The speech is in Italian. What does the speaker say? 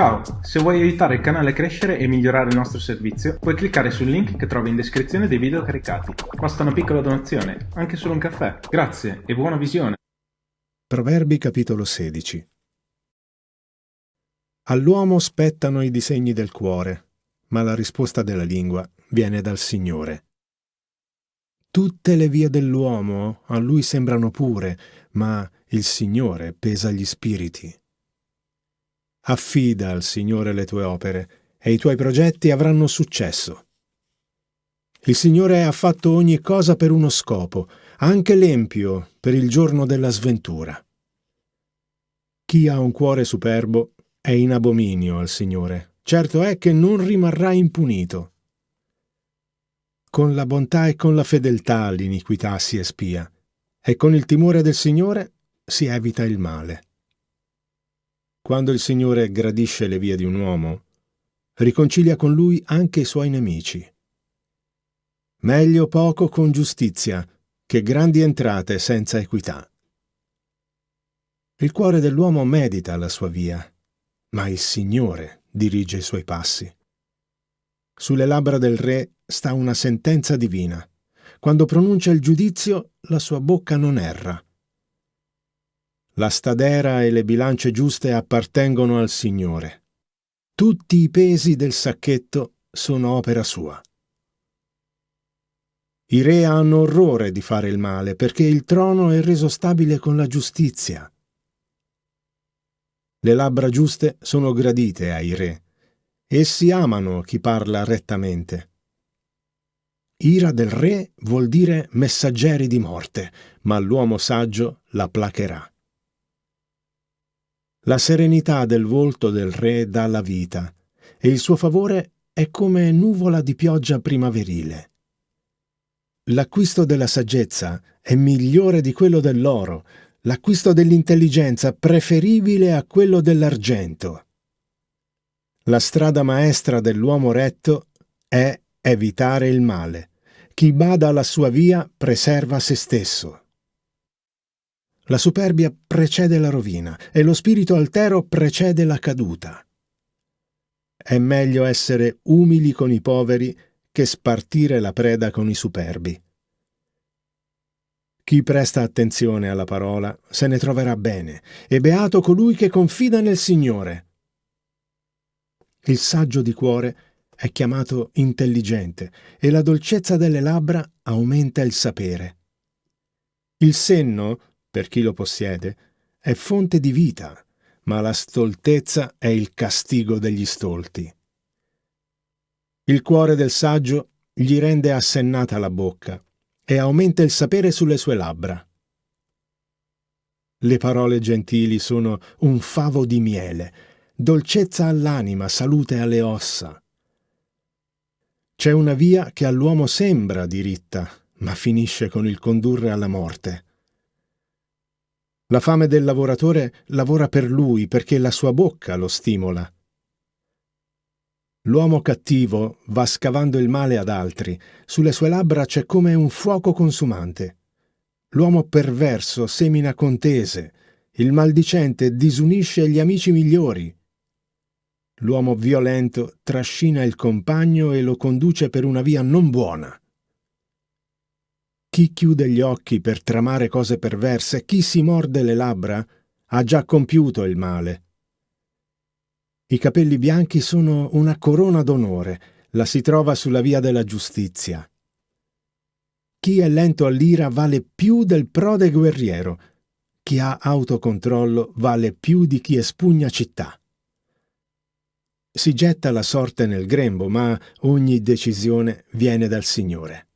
Ciao, se vuoi aiutare il canale a crescere e migliorare il nostro servizio, puoi cliccare sul link che trovi in descrizione dei video caricati. Basta una piccola donazione, anche solo un caffè. Grazie e buona visione. Proverbi capitolo 16 All'uomo spettano i disegni del cuore, ma la risposta della lingua viene dal Signore. Tutte le vie dell'uomo a lui sembrano pure, ma il Signore pesa gli spiriti. Affida al Signore le tue opere e i tuoi progetti avranno successo. Il Signore ha fatto ogni cosa per uno scopo, anche l'empio per il giorno della sventura. Chi ha un cuore superbo è in abominio al Signore. Certo è che non rimarrà impunito. Con la bontà e con la fedeltà l'iniquità si espia, e con il timore del Signore si evita il male. Quando il Signore gradisce le vie di un uomo, riconcilia con lui anche i suoi nemici. Meglio poco con giustizia che grandi entrate senza equità. Il cuore dell'uomo medita la sua via, ma il Signore dirige i suoi passi. Sulle labbra del re sta una sentenza divina. Quando pronuncia il giudizio, la sua bocca non erra. La stadera e le bilance giuste appartengono al Signore. Tutti i pesi del sacchetto sono opera sua. I re hanno orrore di fare il male perché il trono è reso stabile con la giustizia. Le labbra giuste sono gradite ai re. Essi amano chi parla rettamente. Ira del re vuol dire messaggeri di morte, ma l'uomo saggio la placherà. La serenità del volto del re dà la vita, e il suo favore è come nuvola di pioggia primaverile. L'acquisto della saggezza è migliore di quello dell'oro, l'acquisto dell'intelligenza preferibile a quello dell'argento. La strada maestra dell'uomo retto è evitare il male. Chi bada alla sua via preserva se stesso. La superbia precede la rovina e lo spirito altero precede la caduta. È meglio essere umili con i poveri che spartire la preda con i superbi. Chi presta attenzione alla parola se ne troverà bene, e beato colui che confida nel Signore. Il saggio di cuore è chiamato intelligente, e la dolcezza delle labbra aumenta il sapere. Il senno, per chi lo possiede, è fonte di vita, ma la stoltezza è il castigo degli stolti. Il cuore del saggio gli rende assennata la bocca, e aumenta il sapere sulle sue labbra. Le parole gentili sono un favo di miele, dolcezza all'anima, salute alle ossa. C'è una via che all'uomo sembra diritta, ma finisce con il condurre alla morte. La fame del lavoratore lavora per lui perché la sua bocca lo stimola. L'uomo cattivo va scavando il male ad altri, sulle sue labbra c'è come un fuoco consumante. L'uomo perverso semina contese, il maldicente disunisce gli amici migliori. L'uomo violento trascina il compagno e lo conduce per una via non buona. Chi chiude gli occhi per tramare cose perverse, chi si morde le labbra, ha già compiuto il male. I capelli bianchi sono una corona d'onore, la si trova sulla via della giustizia. Chi è lento all'ira vale più del prode guerriero, chi ha autocontrollo vale più di chi espugna città. Si getta la sorte nel grembo, ma ogni decisione viene dal Signore.